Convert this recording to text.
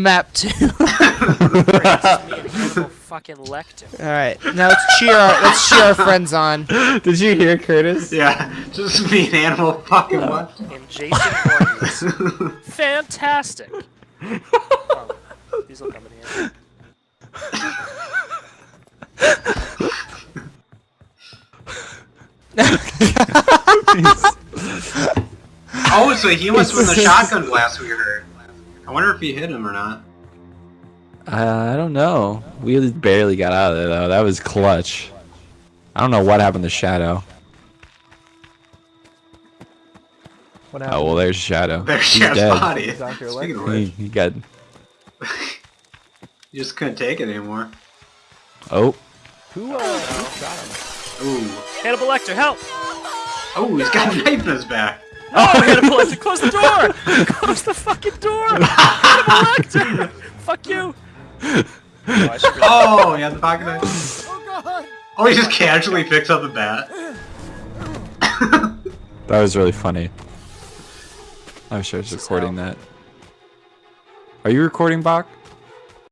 Map two. It's me and Hannibal fucking Lecter. All right, now let's cheer our let's cheer our friends on. Did you hear Curtis? Yeah, just me and Animal fucking what? And Jason Voorhees. Fantastic. Oh, these will come in handy. Oh, so he was from the shotgun blast we heard. I wonder if he hit him or not. Uh, I don't know. We barely got out of there though. That was clutch. I don't know what happened to Shadow. What Oh well, there's Shadow. There's He's Chef's dead. body. Dr. Speaking of He, which, he got. you just couldn't take it anymore. Oh, Who, uh, who shot him? Ooh. Hannibal Lecter, help! Oh, he's got a knife in his back. Oh, Hannibal Lecter, close the door! Close the fucking door! Hannibal Lecter! Fuck you! Oh, I should Oh, he the pocket knife. Oh, he just casually picks up the bat. that was really funny. I wish I was recording that. Are you recording, Bach?